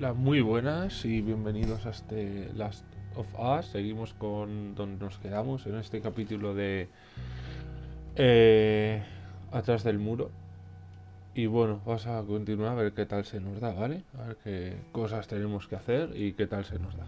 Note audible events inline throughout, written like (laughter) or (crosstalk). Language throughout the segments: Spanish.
Las muy buenas y bienvenidos a este Last of Us. Seguimos con donde nos quedamos en este capítulo de eh, Atrás del muro. Y bueno, vamos a continuar a ver qué tal se nos da, ¿vale? A ver qué cosas tenemos que hacer y qué tal se nos da.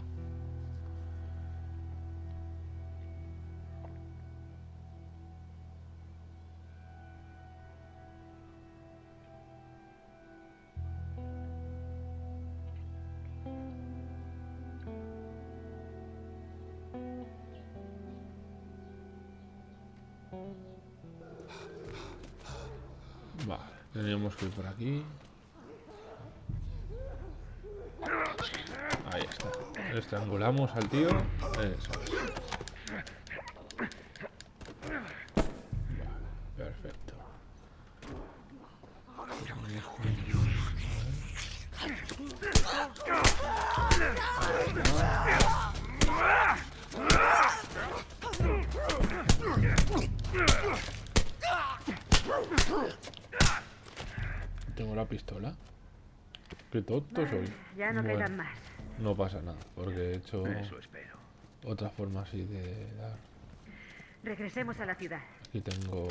Teníamos que ir por aquí. Ahí está. Estrangulamos al tío. Eso es. Vale, perfecto. Tengo la pistola. Qué tonto soy. Ya no Bueno, quedan más. No pasa nada, porque he hecho Eso espero. otra forma así de dar. Regresemos a la ciudad. Aquí tengo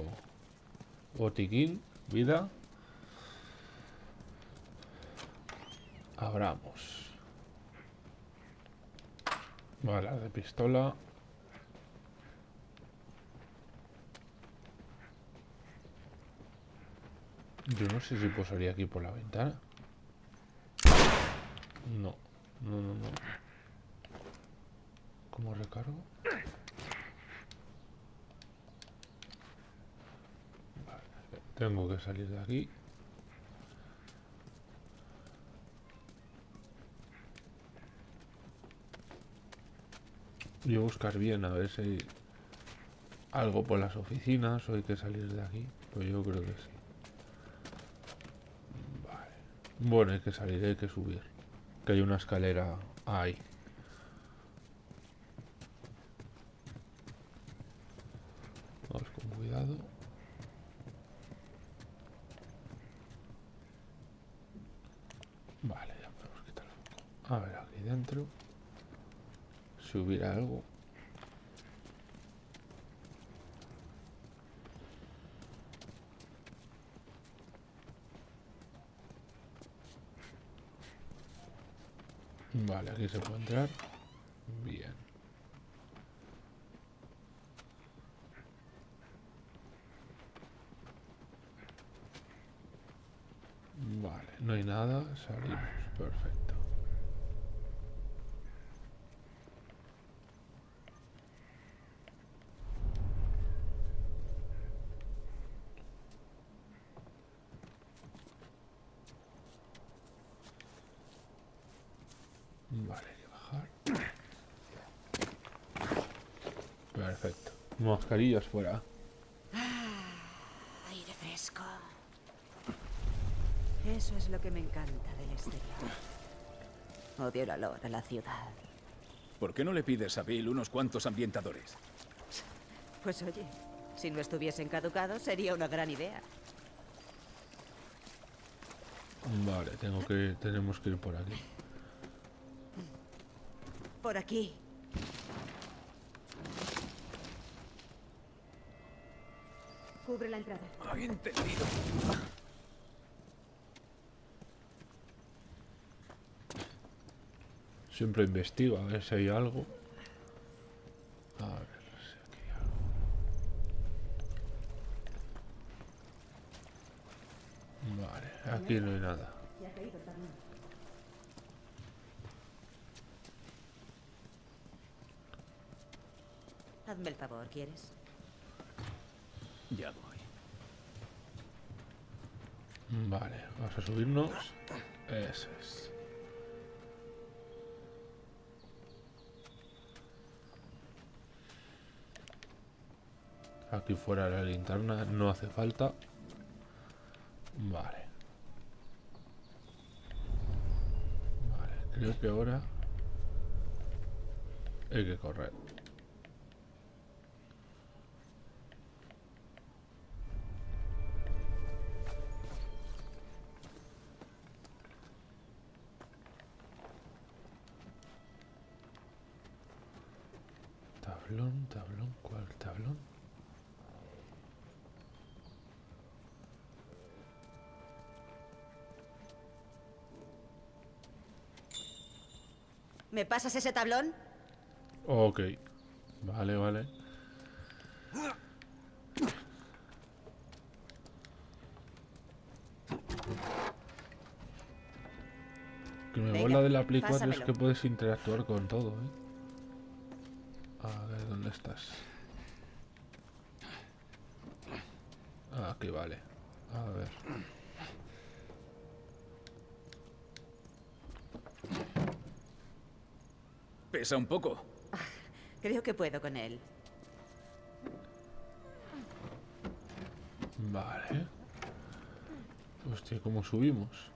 botiquín, vida. Abramos. Balas de pistola. Yo no sé si puedo salir aquí por la ventana. No, no, no, no. ¿Cómo recargo? Tengo que salir de aquí. Y buscar bien a ver si hay algo por las oficinas o hay que salir de aquí. Pues yo creo que sí. Vale. Bueno, hay que salir, hay que subir. Que hay una escalera ahí. Vamos con cuidado. Vale, ya podemos quitar el foco. A ver, aquí dentro. Si hubiera algo. Vale, se puede entrar. Bien. Vale, no hay nada, salimos, perfecto. Vale, hay que bajar. Perfecto. Mascarillas fuera. Aire fresco. Eso es lo que me encanta del exterior. Odio el olor a la ciudad. ¿Por qué no le pides a Bill unos cuantos ambientadores? Pues oye, si no estuviesen caducados sería una gran idea. Vale, tengo que, tenemos que ir por aquí. Por aquí. Cubre la entrada. Hay entendido. Siempre investigo a ver si hay algo. A ver si aquí hay algo. Vale, aquí no hay nada. Hazme el favor, ¿quieres? Ya voy. Vale, vamos a subirnos. Eso es. Aquí fuera la linterna no hace falta. Vale. Vale, creo que ahora hay que correr. Tablón, ¿cuál tablón? ¿Me pasas ese tablón? Ok. Vale, vale. Que me Venga, mola de la Play 4 es que puedes interactuar con todo, ¿eh? ¿Dónde estás? Ah, aquí vale. A ver. Pesa un poco. Creo que puedo con él. Vale. Hostia, ¿cómo subimos?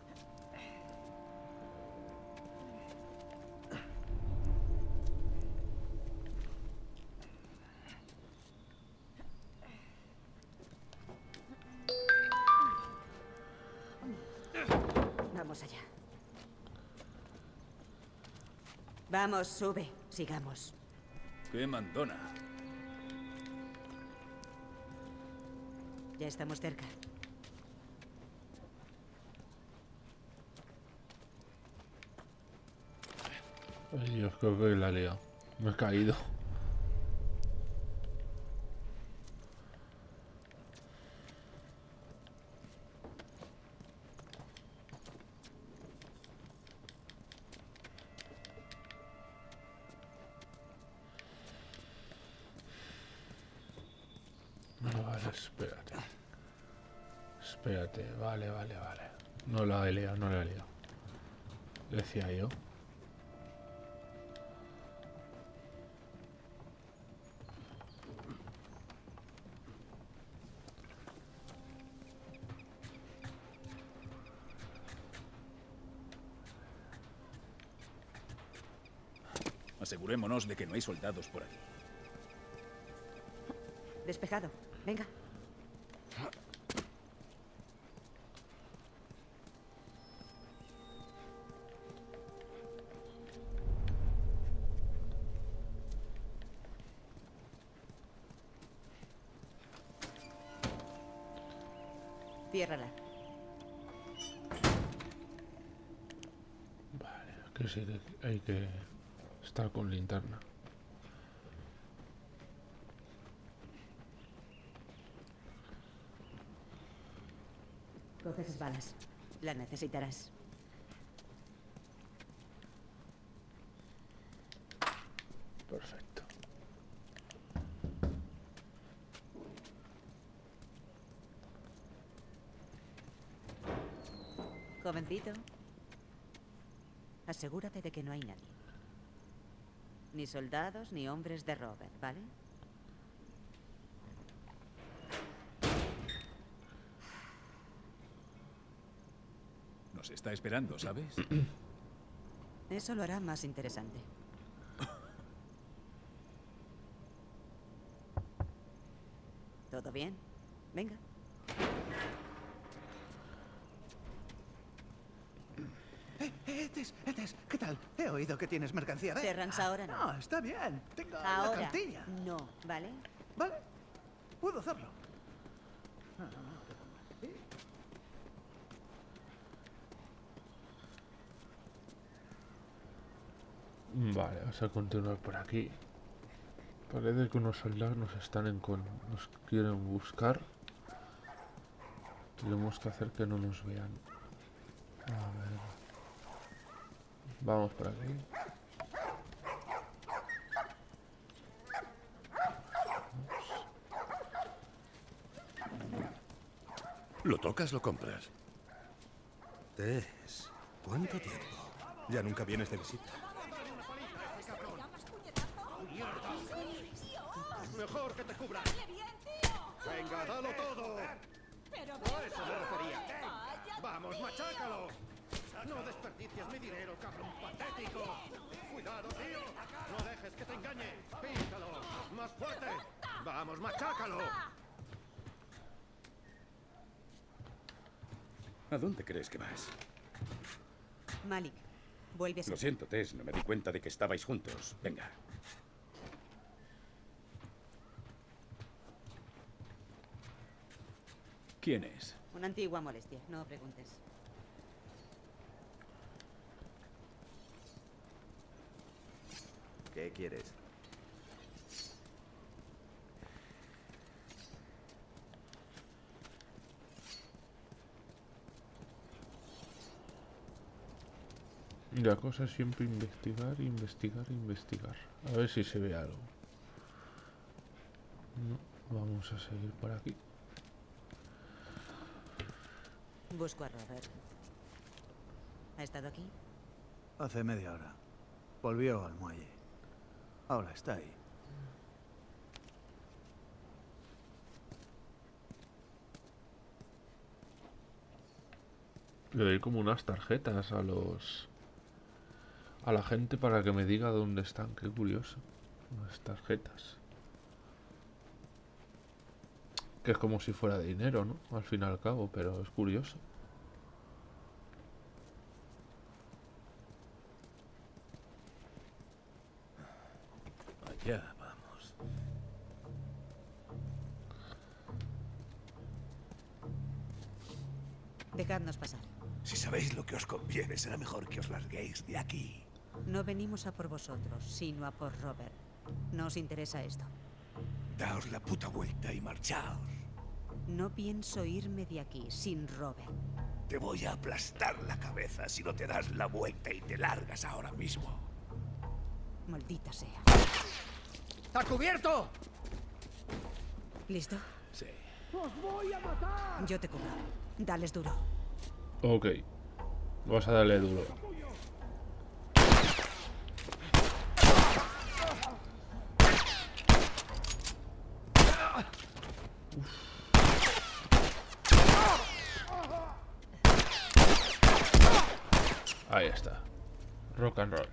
Vamos, sube. Sigamos. Qué mandona. Ya estamos cerca. Ay, Dios, creo que la liado. Me he caído. Decía yo. Asegurémonos de que no hay soldados por aquí. Despejado. Venga. Ciérrala. Vale, que sí que hay que estar con linterna. Coge esas balas. La necesitarás. Perfecto. Jovencito. Asegúrate de que no hay nadie. Ni soldados ni hombres de Robert, ¿vale? Nos está esperando, ¿sabes? (clears throat) Eso lo hará más interesante. (laughs) ¿Todo bien? Venga. Eh, Etes, Etes, ¿qué tal? He oído que tienes mercancía. Ven. Terrance, ahora no. No, está bien. Tengo la Ahora cartilla. no, ¿vale? Vale, puedo hacerlo. Vale, vamos a continuar por aquí. Parece que unos soldados nos están en con... nos quieren buscar. Tenemos que hacer que no nos vean. A ver. Vamos por aquí. Lo tocas, lo compras. Tess, ¿cuánto tiempo? Ya nunca vienes de visita. Mejor que te cubra. Venga, dalo todo. Pero A eso me refería. Vamos, machácalo. No desperdicies mi dinero, cabrón patético. Cuidado, tío. No dejes que te engañe. Píntalo. Más fuerte. Vamos, machácalo. ¿A dónde crees que vas? Malik, vuelve a... Lo siento, Tess. No me di cuenta de que estabais juntos. Venga. ¿Quién es? Una antigua molestia, no preguntes. ¿Qué quieres? La cosa es siempre investigar, investigar, investigar. A ver si se ve algo. No, vamos a seguir por aquí. Busco a Robert. ¿Ha estado aquí? Hace media hora. Volvió al muelle. Ahora está ahí. Le doy como unas tarjetas a los... A la gente para que me diga dónde están. Qué curioso. Unas tarjetas. Que es como si fuera dinero, ¿no? Al fin y al cabo, pero es curioso. Allá vamos. Dejadnos pasar. Si sabéis lo que os conviene, será mejor que os larguéis de aquí. No venimos a por vosotros, sino a por Robert. No os interesa esto. Daos la puta vuelta y marchaos. No pienso irme de aquí sin Robert. Te voy a aplastar la cabeza si no te das la vuelta y te largas ahora mismo. Maldita sea. ¡A cubierto! ¿Listo? Sí. Yo te cubro. Dales duro. Ok. Vas a darle duro. Ahí está. Rock and roll.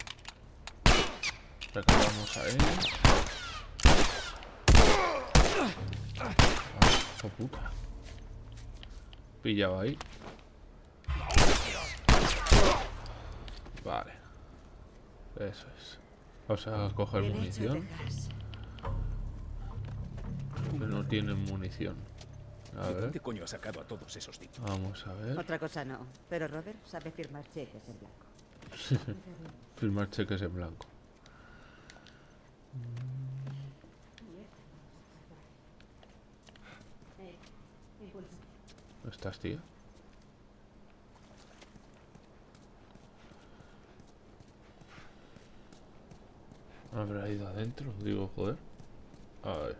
Recargamos a él. Hijo puta. Pillado ahí. Vale. Eso es. Vamos a coger munición. Que no tienen munición. A ¿De ver. dónde coño ha sacado a todos esos tipos? Vamos a ver. Otra cosa no. Pero Robert sabe firmar cheques en blanco. (laughs) Firmar cheques en blanco. (laughs) ¿No estás, tía? Habrá ido adentro, digo, joder. A ver.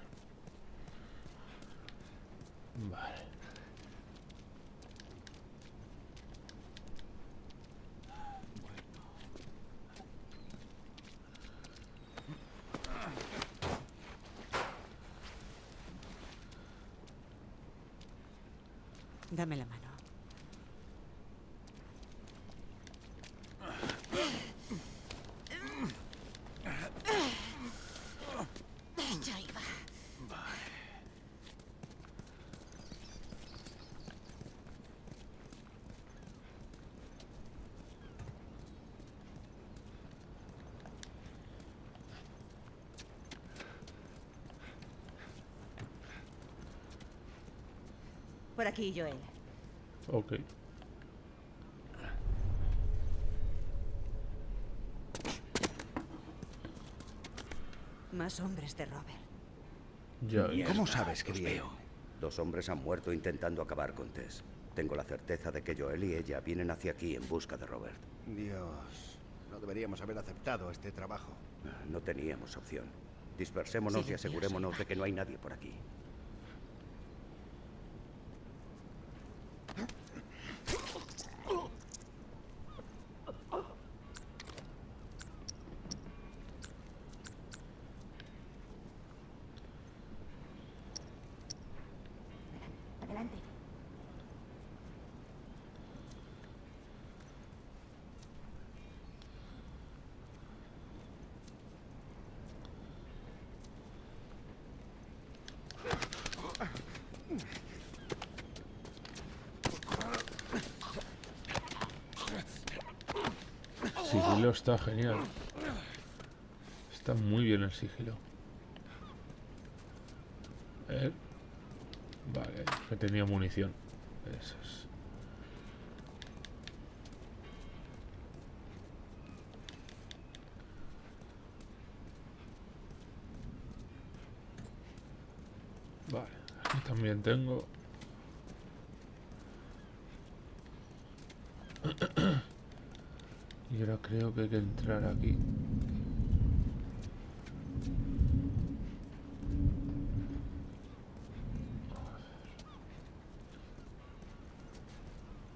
Vale. Dame la mano. Ya iba. Por aquí, Joel. Ok. Más hombres de Robert. Ya. ¿Cómo sabes que veo. Dos hombres han muerto intentando acabar con Tess. Tengo la certeza de que Joel y ella vienen hacia aquí en busca de Robert. Dios, no deberíamos haber aceptado este trabajo. No teníamos opción. Dispersémonos y asegurémonos de que no hay nadie por aquí. Sigilo está genial. Está muy bien el sigilo. Ver. Vale, que tenía munición. Eso es. Vale, aquí también tengo. Y ahora creo que hay que entrar aquí.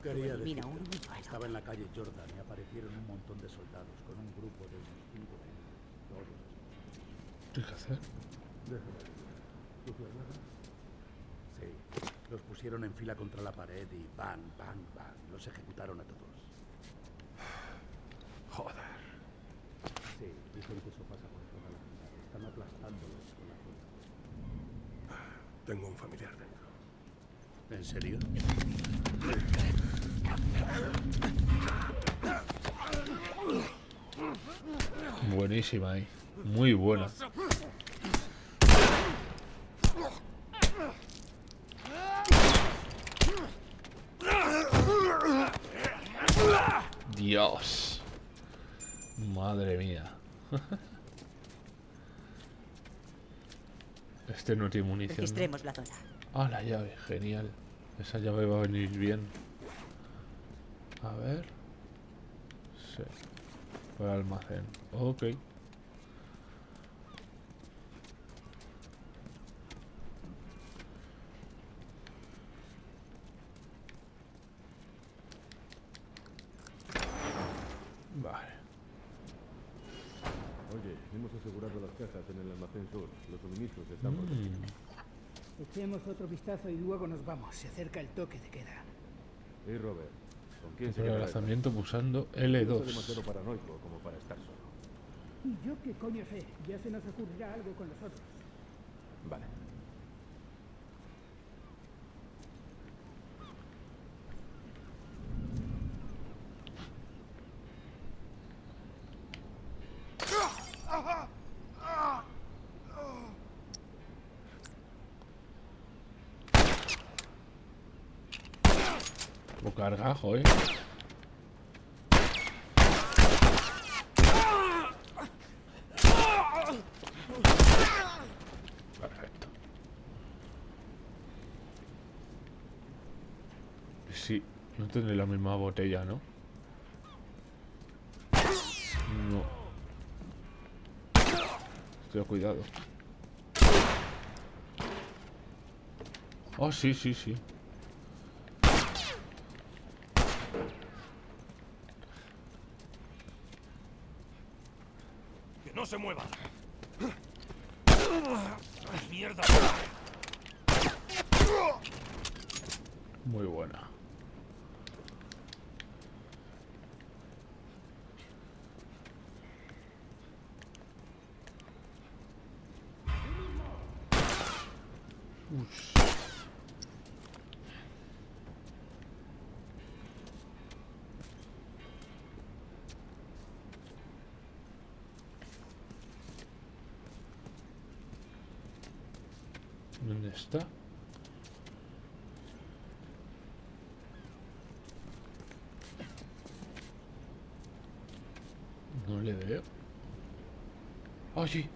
Quería decirte. Estaba en la calle Jordan y aparecieron un montón de soldados con un grupo de unos ¿Qué hay que hacer? Sí. Los pusieron en fila contra la pared y bang, bang, bang. Los ejecutaron a todos. Joder. Sí, dicen que eso pasa por toda la ciudad. Están aplastándolos con la fuerza. Tengo un familiar dentro. ¿En serio? Buenísima ahí. Muy buena. Dios. Madre mía. Este no tiene munición. ¿no? Registremos la zona. Ah, la llave, genial. Esa llave va a venir bien. A ver. Sí. Para almacén. Ok. Vale. Oye, hemos asegurado las cajas en el almacén sur. Los suministros están Mm. Echemos otro vistazo y luego nos vamos. Se acerca el toque de queda. Y Robert, ¿con quién se lanzamiento pulsando noche? No soy L2. demasiado paranoico como para estar solo. ¿Y yo qué coño sé? Ya se nos ocurrirá algo con los otros. Vale. O cargajo, eh. Perfecto. Sí, no tendré la misma botella, ¿no? No. Estoy cuidado. Oh, sí, sí, sí. Se mueva! ¡Mierda! Muy buena. Ush. ¿Dónde está? No le veo. ¡Oh, sí!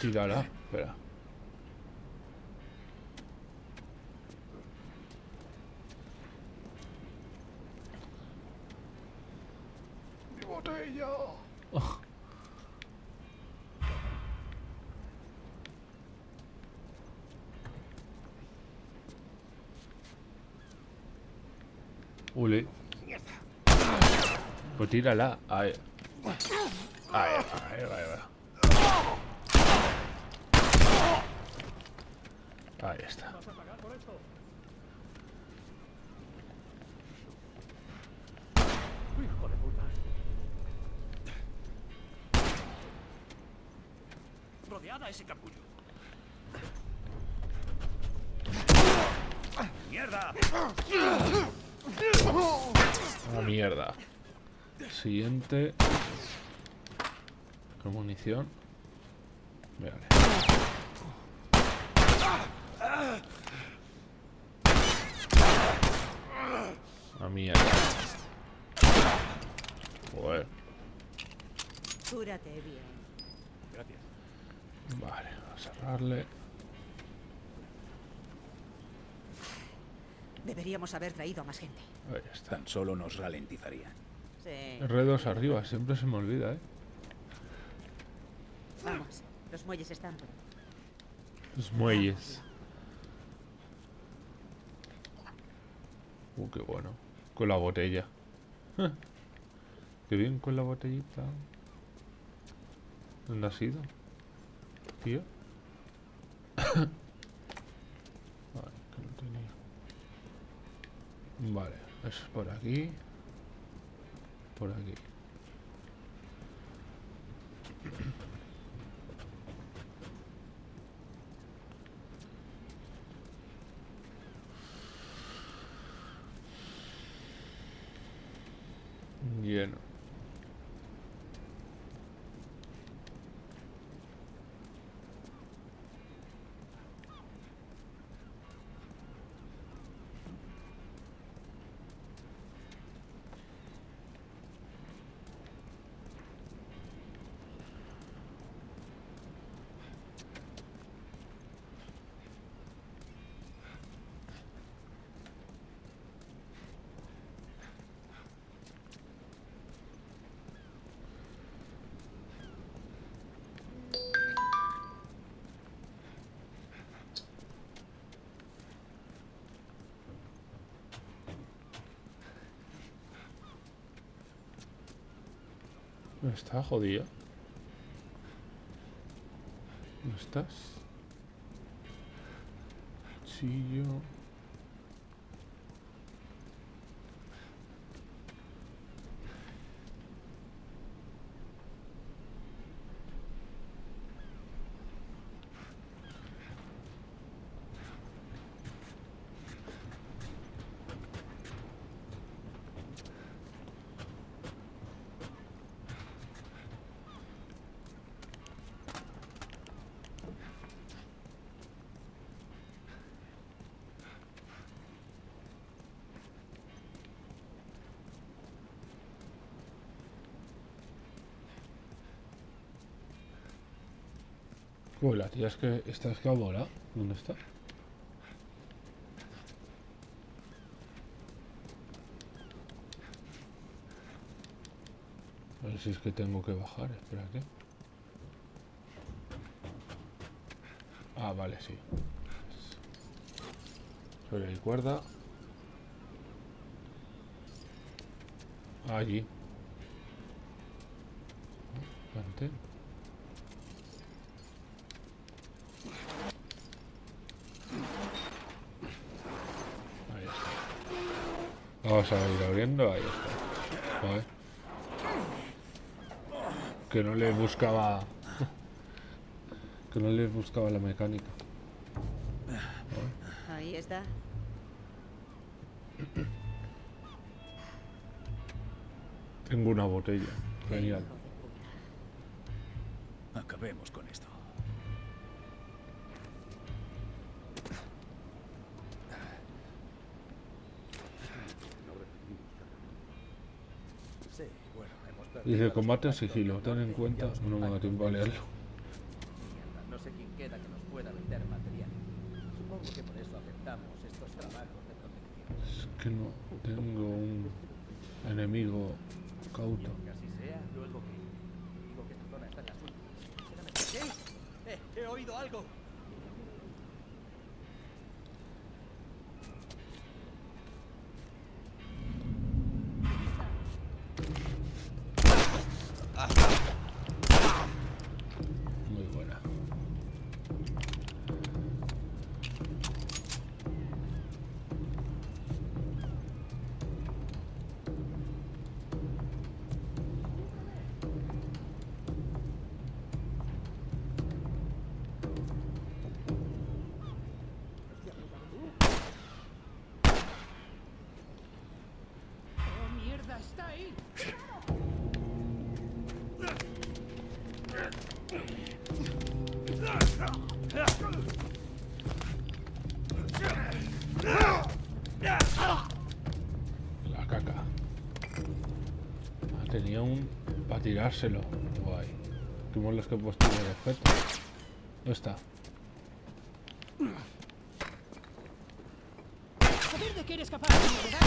Tírala, espera. ¡Mi botella! Ule. Tírala. Ahí. Ahí, ahí, ahí, ahí. Ahí está. 20. Con munición. Vale. A mí Joder. Cúrate bien. Gracias. Vale, vamos a cerrarle. Deberíamos haber traído a más gente. Ahí están. Tan solo nos ralentizarían. Sí. R2 arriba, siempre se me olvida, ¿eh? Vamos. Los muelles están. Los muelles. Uh, qué bueno. Con la botella. Qué bien con la botellita. ¿Dónde has ido? Tío. (coughs) Vale, que no tenía. Vale, eso es por aquí. Por aquí. Lleno. Está jodida. ¿Dónde estás? Cuchillo. Uy, la tía es que está escabora. ¿Dónde está? A ver si es que tengo que bajar, espérate. Ah, vale, sí. Sobre el cuerda. Allí. Mantén. Ahí está. Vamos a ir abriendo, ahí está. Joder. Que no le buscaba... Que no le buscaba la mecánica. Joder. Ahí está. Tengo una botella. Genial. Acabemos con esto. Sí, bueno, hemos perdido Dice combate en sigilo. Ten en cuenta. No me da tiempo a leerlo. No sé quién queda que nos pueda vender material. Supongo que por eso aceptamos estos trabajos de protección. Es que no tengo un enemigo cauto. Que así sea, tirárselo. Guay. Como los que he puesto de respeto. ¿Dónde está? Saber de qué eres capaz, ¿verdad?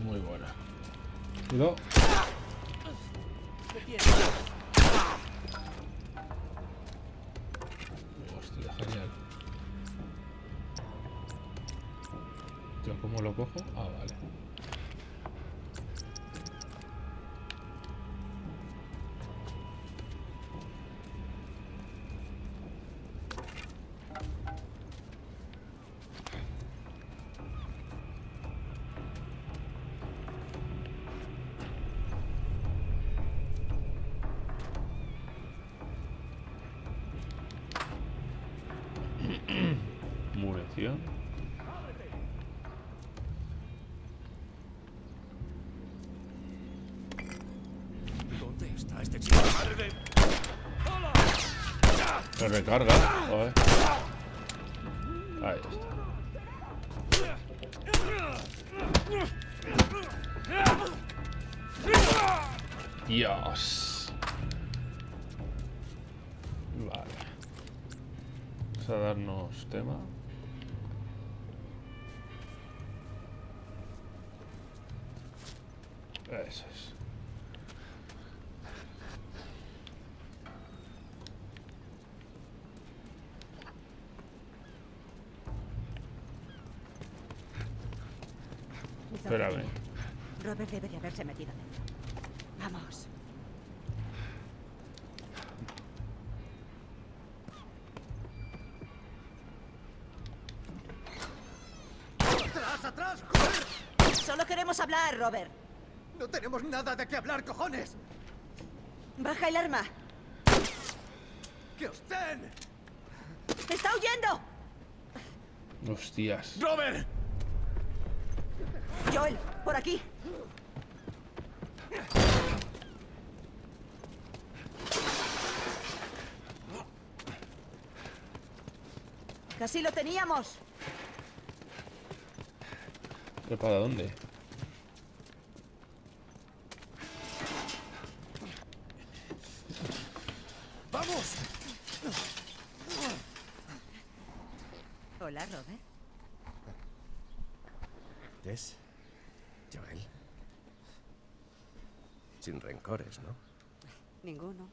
Muy buena. Cuidado. Munición. ¿Dónde está este chico? ¡Madre de... Me recarga. Joder. Ahí está. Dios. Vale. Vamos a darnos tema. Haberse metido dentro. Vamos. ¡Atrás, atrás! ¡Joder! Solo queremos hablar, Robert. No tenemos nada de qué hablar, cojones. Baja el arma. ¡Que os den! ¡Está huyendo! Hostias. ¡Robert! Joel, por aquí. Casi lo teníamos. ¿Pero para dónde? ¡Vamos! Hola, Robert. Tess. Joel. Sin rencores, ¿no? Ninguno.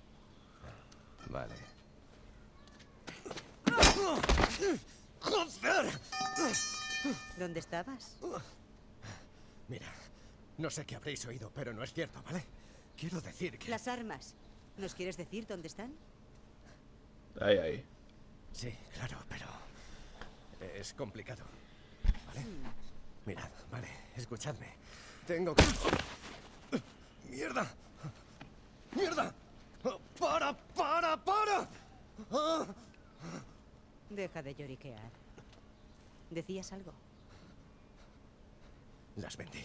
Vale. ¡Joder! ¿Dónde estabas? Mira, no sé qué habréis oído, pero no es cierto, ¿vale? Quiero decir que... Las armas. ¿Nos quieres decir dónde están? Ahí, ahí. Sí, claro, pero... Es complicado. ¿Vale? Mirad, vale, escuchadme. Tengo que... ¡Mierda! ¡Mierda! ¡Para, para, para! ¡Ah! Deja de lloriquear. ¿Decías algo? Las vendí.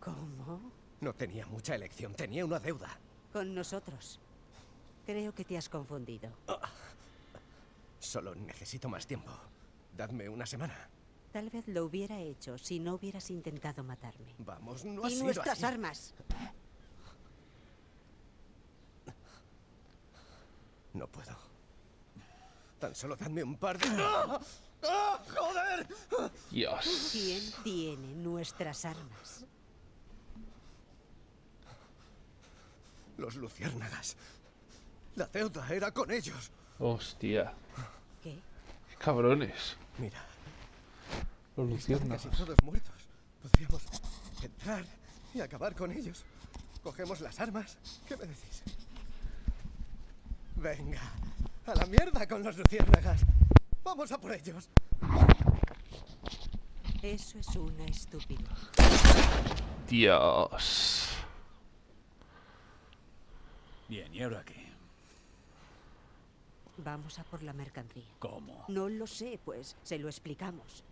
¿Cómo? No tenía mucha elección, tenía una deuda. Con nosotros. Creo que te has confundido. Solo necesito más tiempo. Dadme una semana. Tal vez lo hubiera hecho si no hubieras intentado matarme. Vamos, no ha y sido nuestras así. armas. No puedo. Tan solo dadme un par de... ¡Ah! ¡Ah! ¡Joder! Dios. ¿Quién tiene nuestras armas? Los luciérnagas. La deuda era con ellos. Hostia. ¿Qué? Qué cabrones. Mira, Los están luciérnagas. casi todos muertos. Podríamos entrar y acabar con ellos. Cogemos las armas. ¿Qué me decís? Venga, a la mierda con los luciérnagas. Vamos a por ellos. Eso es una estupidez. Dios. Bien, ¿y ahora qué? Vamos a por la mercancía. ¿Cómo? No lo sé, pues se lo explicamos.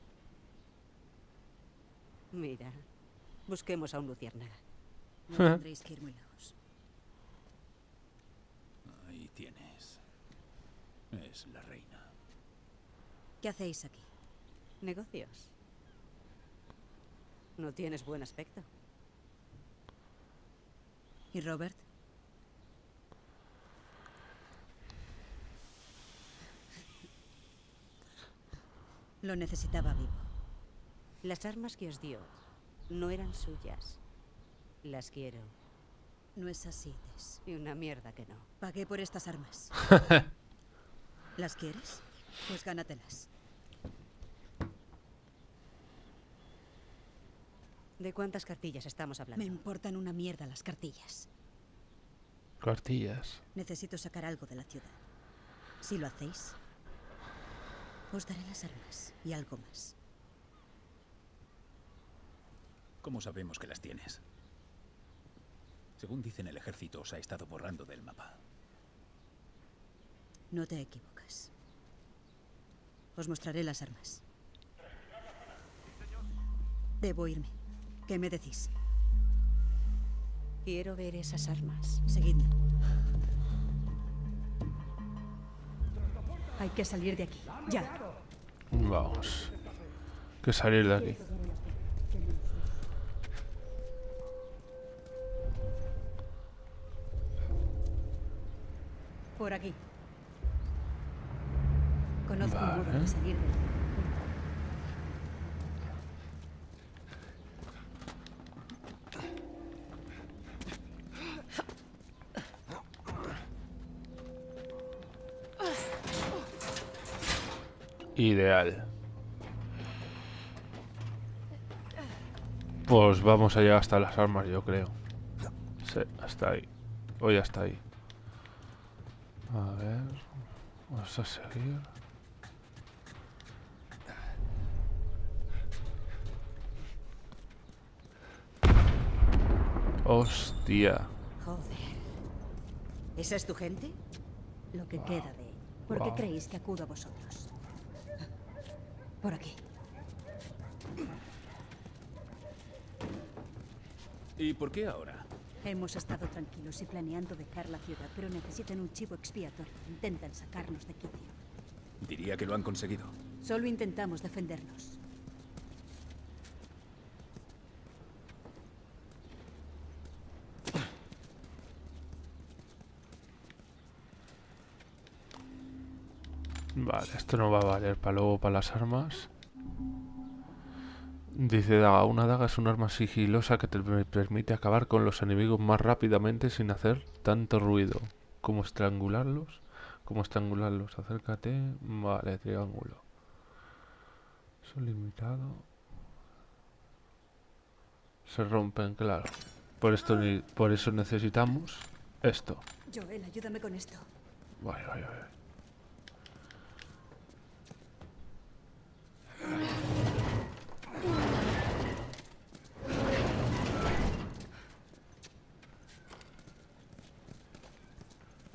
Mira, busquemos a un luciérnaga. No (laughs) tendréis que ir muy lejos. Tienes. Es la reina. ¿Qué hacéis aquí? ¿Negocios? No tienes buen aspecto. ¿Y Robert? Lo necesitaba vivo. Las armas que os dio no eran suyas. Las quiero. No es así, Tess. Y una mierda que no. Pagué por estas armas. (laughs) ¿Las quieres? Pues gánatelas. ¿De cuántas cartillas estamos hablando? Me importan una mierda las cartillas. Cartillas. Necesito sacar algo de la ciudad. Si lo hacéis, os daré las armas y algo más. ¿Cómo sabemos que las tienes? Según dicen, el ejército os ha estado borrando del mapa. No te equivocas. Os mostraré las armas. Debo irme. ¿Qué me decís? Quiero ver esas armas. Seguidme. Hay que salir de aquí. Ya. Vamos. Que salir de aquí. Por aquí. Conozco un modo de salir. Ideal. Pues vamos a llegar hasta las armas, yo creo. Sí, hasta ahí. Hoy hasta ahí. A ver. Vamos a seguir. Hostia. Joder. ¿Esa es tu gente? Lo que queda de él. ¿Por qué Wow. creéis que acudo a vosotros? Por aquí. ¿Y por qué? Hemos estado tranquilos y planeando dejar la ciudad, pero necesitan un chivo expiatorio. Intentan sacarnos de quicio. Diría que lo han conseguido. Solo intentamos defendernos. Vale, esto no va a valer para luego para las armas. Dice daga, una daga es un arma sigilosa que te per- permite acabar con los enemigos más rápidamente sin hacer tanto ruido. ¿Cómo estrangularlos? ¿Cómo estrangularlos? Acércate. Vale, triángulo. Son limitado. Se rompen, claro. Por esto por eso necesitamos esto. Joel, ayúdame con esto. Vale, vale, vale.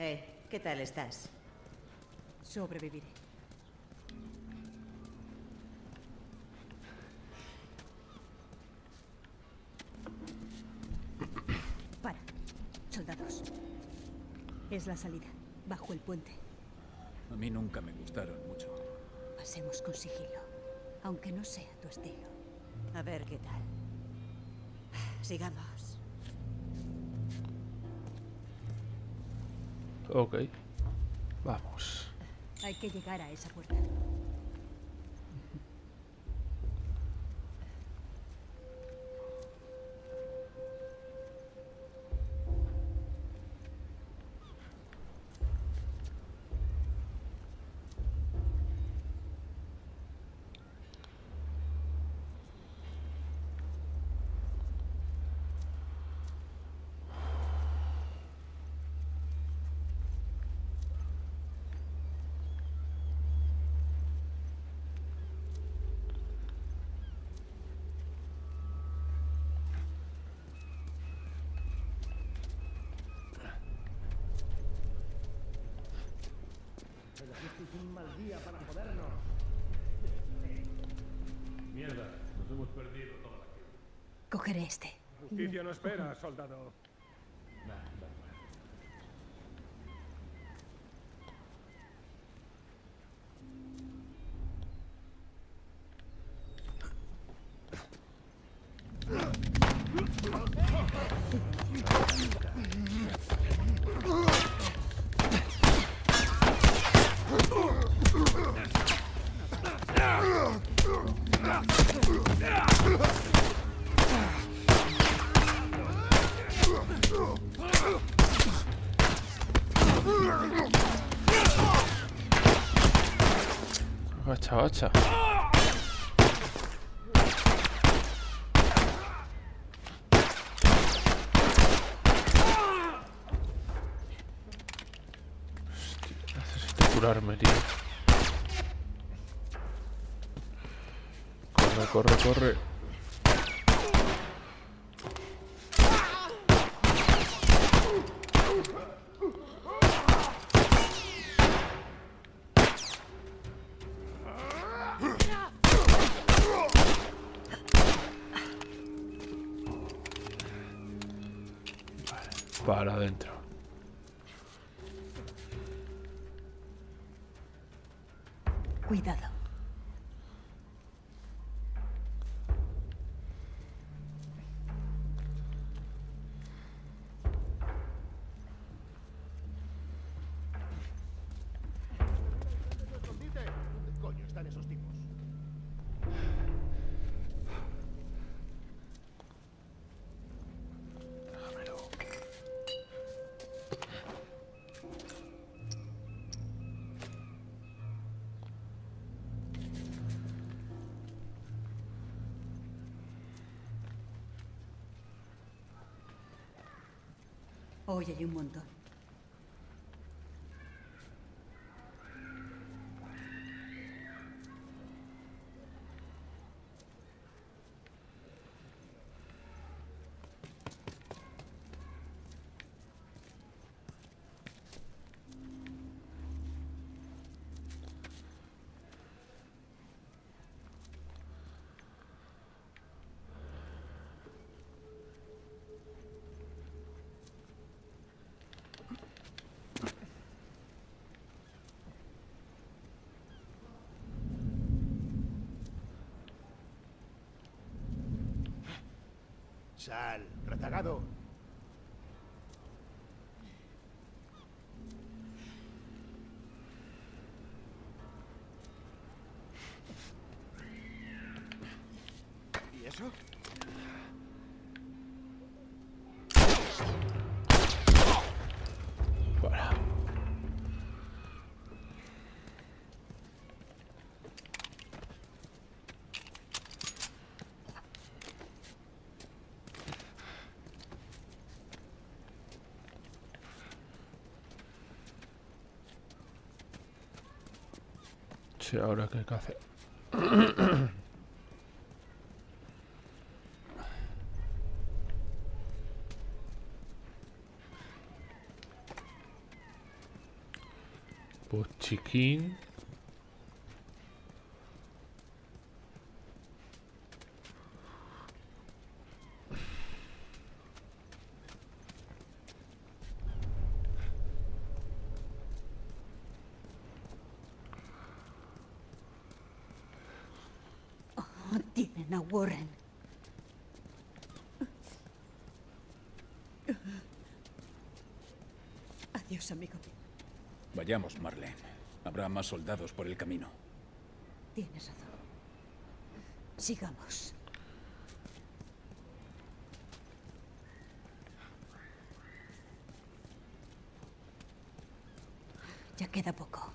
Eh, ¿qué tal estás? Sobreviviré. Para. Soldados. Es la salida. Bajo el puente. A mí nunca me gustaron mucho. Pasemos con sigilo. Aunque no sea tu estilo. A ver qué tal. Sigamos. Ok. Vamos. Hay que llegar a esa puerta. lo esperas, soldado. Nah, Hostia, necesito curarme, tío. Corre, corre, corre. Hoy hay un montón. Sal, rezagado. ¿Y eso? Para. Sí, ahora qué hay que hacer. (coughs) Pues chiquín. Oh, tienen a Warren. Adiós, amigo. Vayamos, Marlene. Habrá más soldados por el camino. Tienes razón. Sigamos. Ya queda poco.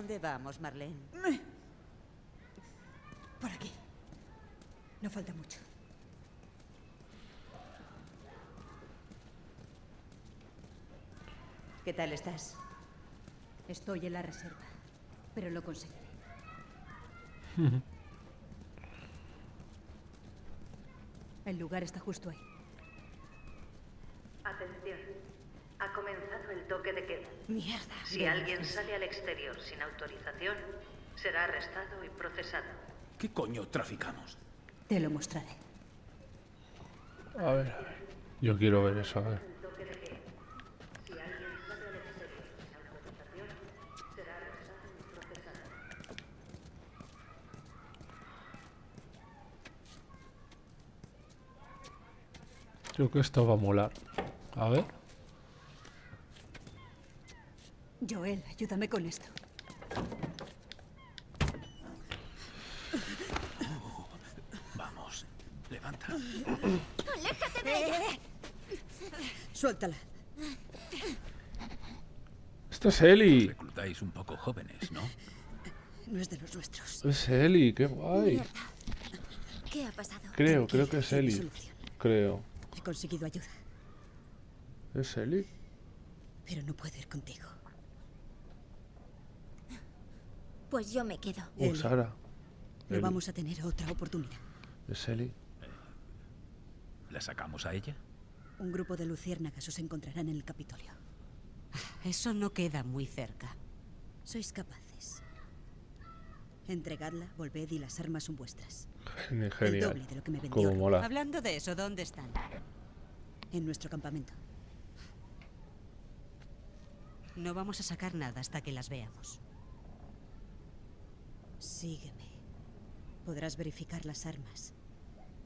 ¿Dónde vamos, Marlene? Por aquí. No falta mucho. ¿Qué tal estás? Estoy en la reserva, pero lo conseguiré. (laughs) El lugar está justo ahí. Si alguien pues. sale al exterior sin autorización, será arrestado y procesado. ¿Qué coño traficamos? Te lo mostraré. A ver, a ver. Yo quiero ver eso, a. Creo que esto va a molar. A ver. Joel, ayúdame con esto. Vamos, levanta. ¡Aléjate de ella! Suéltala. Esto es Eli. Reclutáis un poco jóvenes, ¿no? No es de los nuestros. Es Eli, qué guay. Mierda. ¿Qué ha pasado? Creo, creo que es Eli. Creo. He conseguido ayuda, ¿Es Eli? pero no puedo ir contigo. Pues yo me quedo. Eli. Sara. No Eli. vamos a tener otra oportunidad. Es Eli. ¿La sacamos a ella? Un grupo de luciérnagas os encontrarán en el Capitolio. Eso no queda muy cerca. Sois capaces. Entregadla, volved y las armas son vuestras. (laughs) Geni- El Genial. doble de lo que me vendió. Como mola. Hablando de eso, ¿dónde están? En nuestro campamento. No vamos a sacar nada hasta que las veamos. Sígueme. Podrás verificar las armas.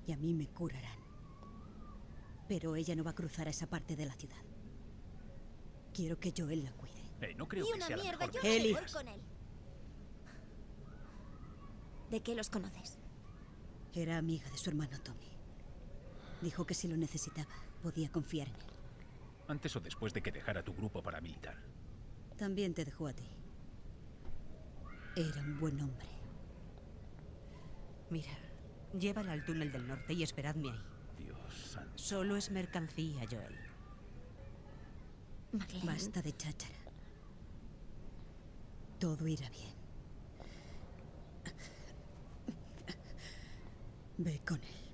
Y a mí me curarán. Pero ella no va a cruzar a esa parte de la ciudad. Quiero que Joel la cuide. Eh, no creo Y que una sea la mierda, mejor yo con él. ¿De qué los conoces? Era amiga de su hermano Tommy. Dijo que si lo necesitaba, podía confiar en él. Antes o después de que dejara tu grupo paramilitar. También te dejó a ti. Era un buen hombre. Mira, llévala al túnel del norte y esperadme ahí. Dios santo. Solo es mercancía, Joel. Basta de cháchara. Todo irá bien. Ve con él.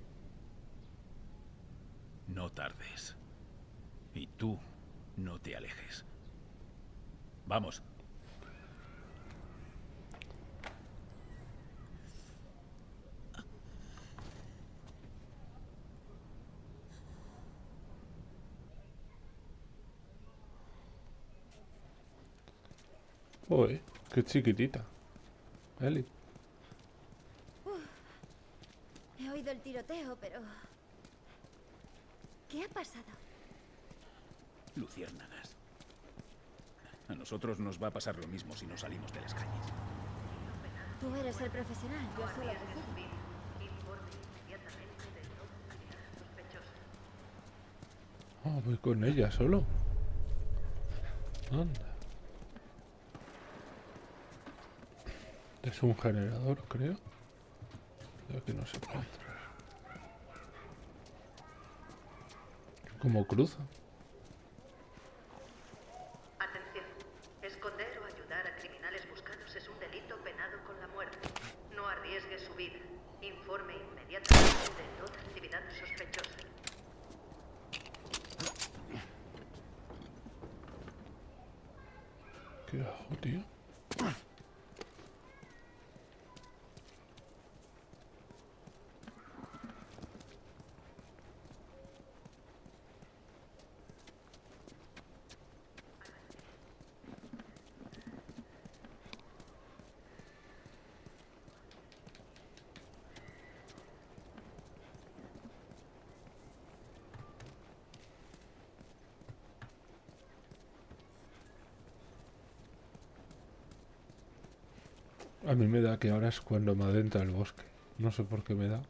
No tardes. Y tú no te alejes. Vamos. Uy, qué chiquitita. Eli. He oído el tiroteo, pero... ¿Qué ha pasado? Luciérnagas. A nosotros nos va a pasar lo mismo si no salimos de las calles. Tú eres el profesional, yo soy la policía. Informe inmediatamente de toda actividad sospechosa. Ah, voy con ella solo. Anda. Es un generador, creo. Creo que no se puede entrar. ¿Cómo cruza? Atención. Esconder o ayudar a criminales buscados es un delito penado con la muerte. No arriesgue su vida. Informe inmediatamente de toda actividad sospechosa. ¿Qué hago, tío? A mí me da que ahora es cuando me adentra el bosque. No sé por qué me da.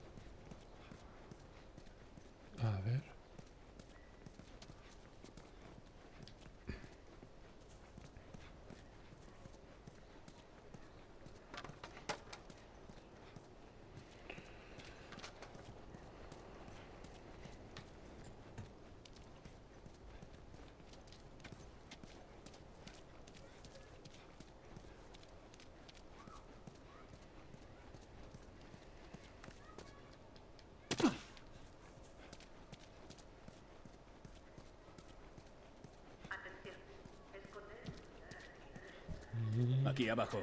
Aquí abajo.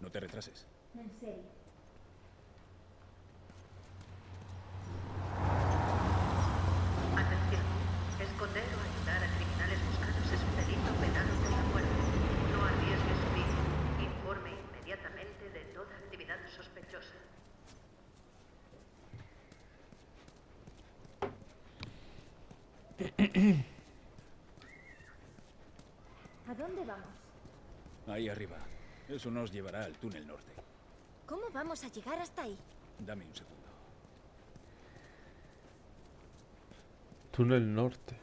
No te retrases. En serio. ¿A dónde vamos? Ahí arriba. Eso nos llevará al túnel norte. ¿Cómo vamos a llegar hasta ahí? Dame un segundo. Túnel norte.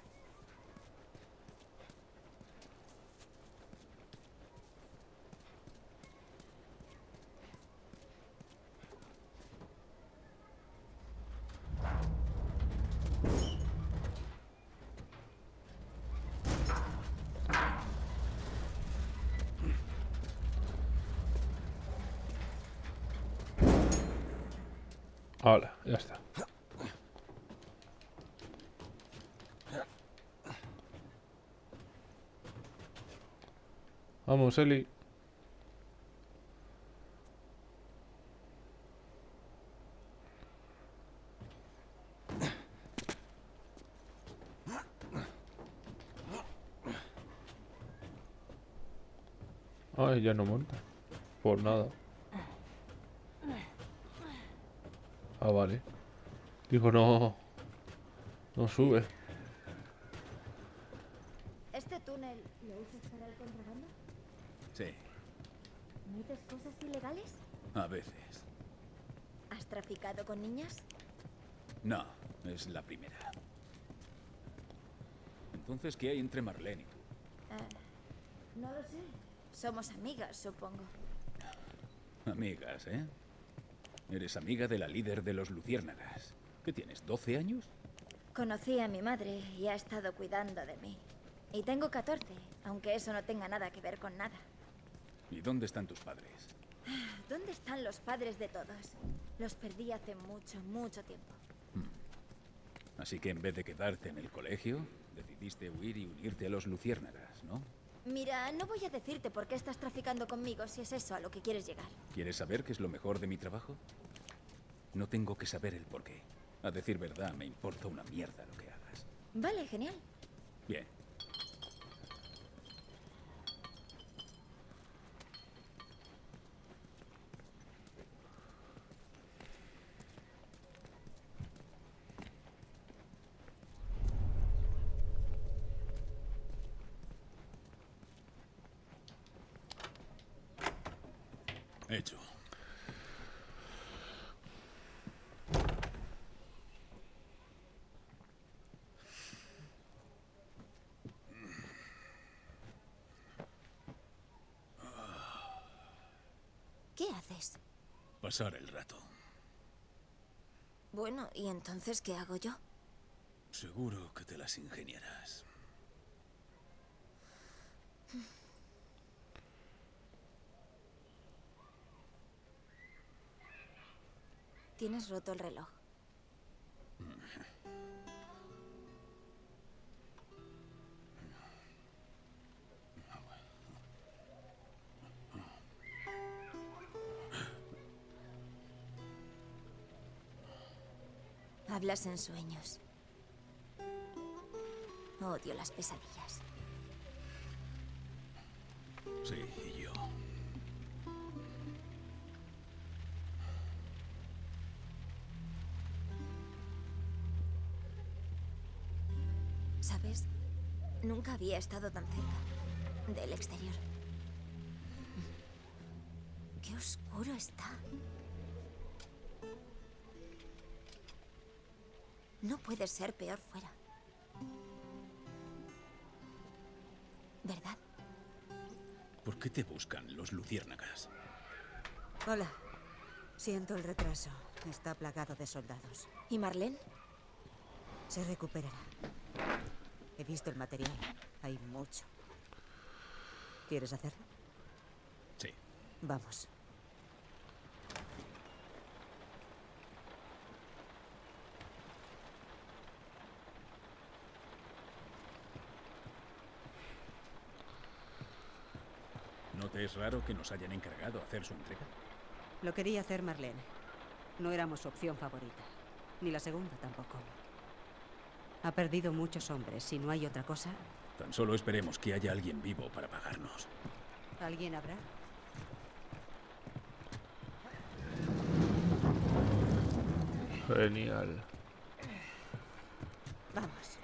Ahora, ya está. Vamos, Eli. Ay, ya no monta. Por nada. Ah, vale. Digo, no... No sube. ¿Este túnel lo usas para el contrabando? Sí, ¿Metes cosas ilegales? A veces. ¿Has traficado con niñas? No, es la primera. Entonces, ¿qué hay entre Marlene y tú? Eh, no lo sé. Somos amigas, supongo. Amigas, ¿eh? Eres amiga de la líder de los luciérnagas. ¿Qué tienes, 12 años? Conocí a mi madre y ha estado cuidando de mí. Y tengo 14, aunque eso no tenga nada que ver con nada. ¿Y dónde están tus padres? ¿Dónde están los padres de todos? Los perdí hace mucho, mucho tiempo. Así que en vez de quedarte en el colegio, decidiste huir y unirte a los luciérnagas, ¿no? Mira, no voy a decirte por qué estás traficando conmigo si es eso a lo que quieres llegar. ¿Quieres saber qué es lo mejor de mi trabajo? No tengo que saber el porqué. A decir verdad, me importa una mierda lo que hagas. Vale, genial. Bien. Hecho. ¿Qué haces? Pasar el rato. Bueno, ¿y entonces qué hago yo? Seguro que te las ingeniarás. (laughs) Tienes roto el reloj. Hablas en sueños. Odio las pesadillas. Sí, Nunca había estado tan cerca del exterior. Qué oscuro está. No puede ser peor fuera. ¿Verdad? ¿Por qué te buscan los luciérnagas? Hola. Siento el retraso. Está plagado de soldados. ¿Y Marlene? Se recuperará. Visto el material. Hay mucho. ¿Quieres hacerlo? Sí. Vamos. ¿No te es raro que nos hayan encargado hacer su entrega? Lo quería hacer Marlene. No éramos su opción favorita. Ni la segunda tampoco. Ha perdido muchos hombres. Si no hay otra cosa... Tan solo esperemos que haya alguien vivo para pagarnos. ¿Alguien habrá? Genial. Vamos.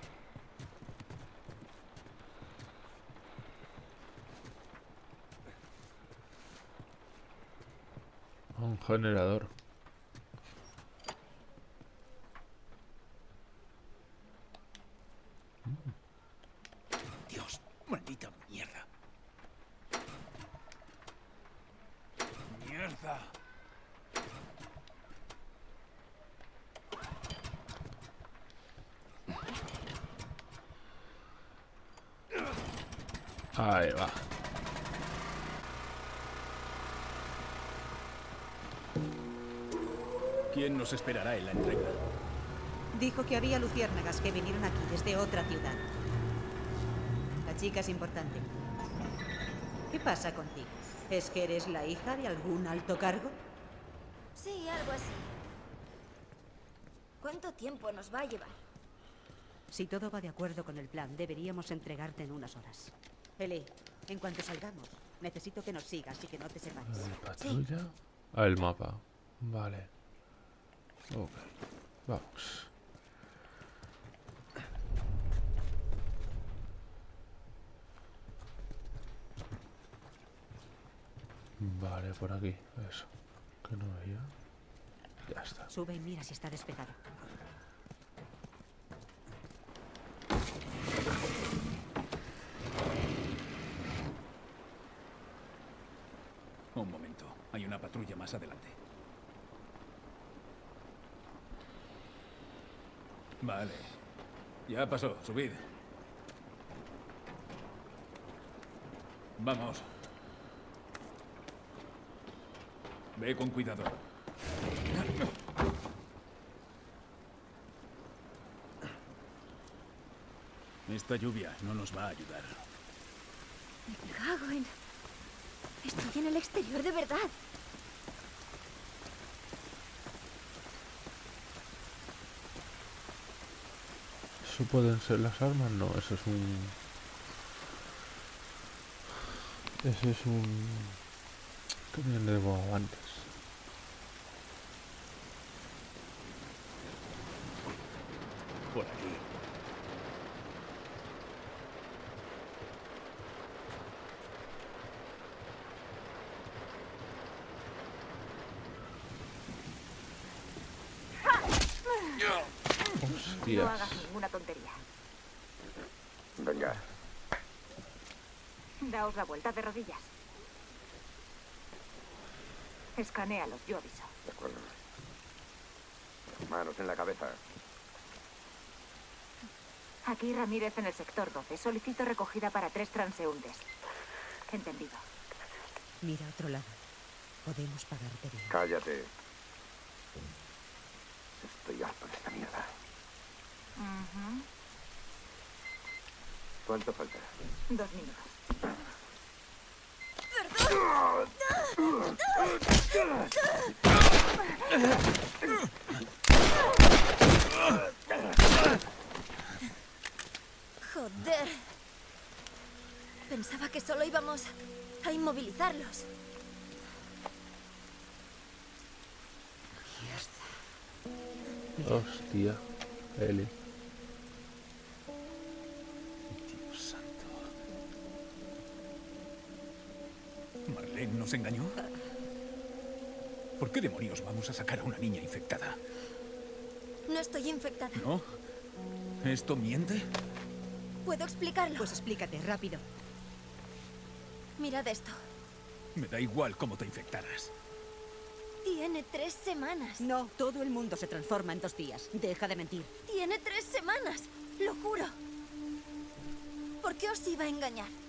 Un generador. Esperará en la entrega? Dijo que había luciérnagas que vinieron aquí desde otra ciudad. La chica es importante. ¿Qué pasa contigo? ¿Es que eres la hija de algún alto cargo? Sí, algo así. ¿Cuánto tiempo nos va a llevar? Si todo va de acuerdo con el plan, deberíamos entregarte en unas horas. Eli, en cuanto salgamos, necesito que nos sigas y que no te separes. ¿La patrulla? Ah, el mapa. Vale. Ok. Vamos. Vale, por aquí. Eso. Que no veía. Ya está. Sube y mira si está despejado. Un momento. Hay una patrulla más adelante. Vale. Ya pasó. Subid. Vamos. Ve con cuidado. Esta lluvia no nos va a ayudar. Me cago en... Estoy en el exterior de verdad. ¿Eso pueden ser las armas? No, eso es un... Ese es un... ¿Qué viene de antes? Por aquí. No hagas ninguna tontería. Venga. Daos la vuelta de rodillas. Escanéalos, yo aviso. De acuerdo. Manos en la cabeza. Aquí Ramírez en el sector 12. Solicito recogida para tres transeúntes. Entendido. Mira a otro lado. Podemos pagarte bien. Cállate. Estoy harto de esta mierda. Ujú. ¿Cuánto falta? Dos minutos. Joder. Pensaba que solo íbamos a inmovilizarlos. Hostia. Eli. Nos engañó? ¿Por qué demonios vamos a sacar a una niña infectada? No estoy infectada. ¿No? ¿Esto miente? ¿Puedo explicarlo? Pues explícate, rápido. Mirad esto. Me da igual cómo te infectaras. Tiene tres semanas. No, todo el mundo se transforma en dos días. Deja de mentir. Tiene tres semanas. Lo juro. ¿Por qué os iba a engañar?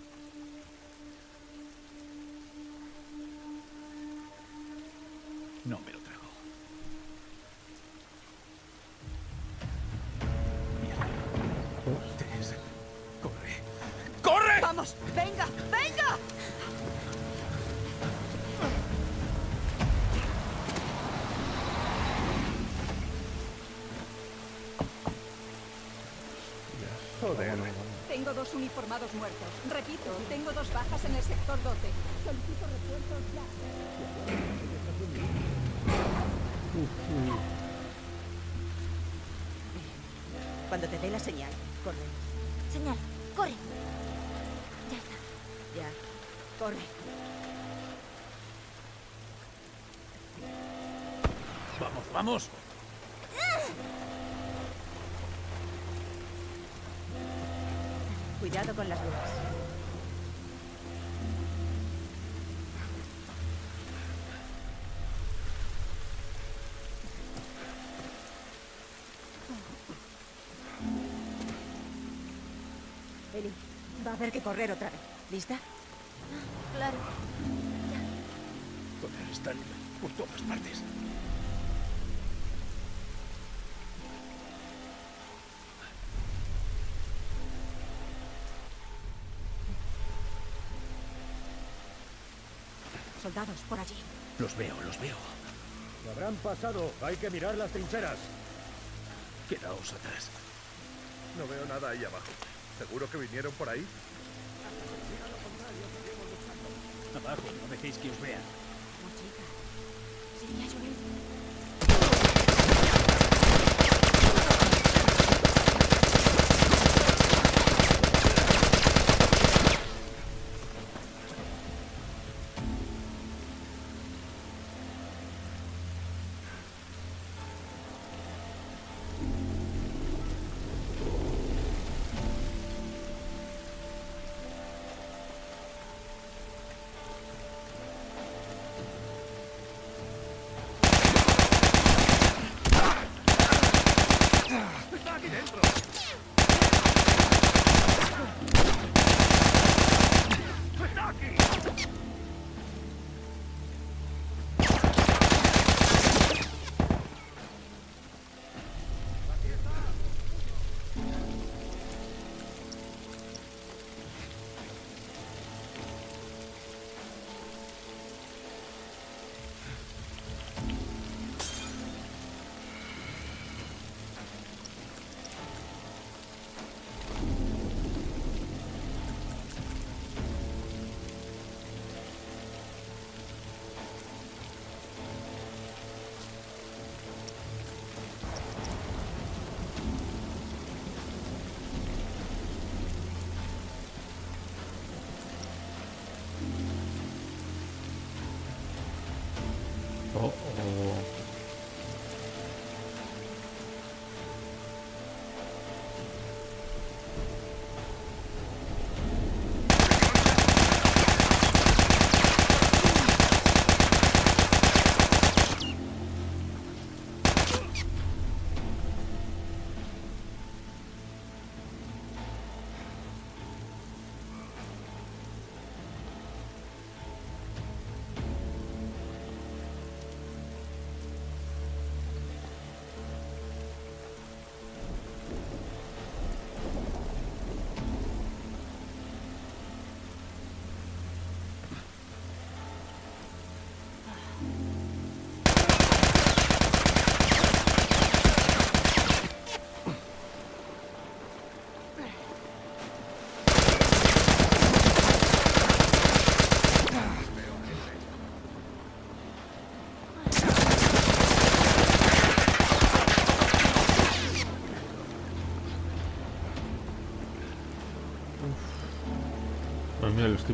No me lo trago. Mierda. Corre. ¡Corre! ¡Vamos! ¡Venga! ¡Venga! Joder. Tengo dos uniformados muertos. Cuando te dé la señal, corre. Señal, corre. Ya está. Ya. Corre. ¡Vamos! Cuidado con las grúas. Haber que correr otra vez. ¿Lista? Claro. Joder, están por todas partes. Soldados, por allí. Los veo, los veo. Lo habrán pasado. Hay que mirar las trincheras. Quedaos atrás. No veo nada ahí abajo. ¿Seguro que vinieron por ahí? Abajo, no dejéis que os vean.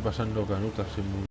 Pasando canutas sin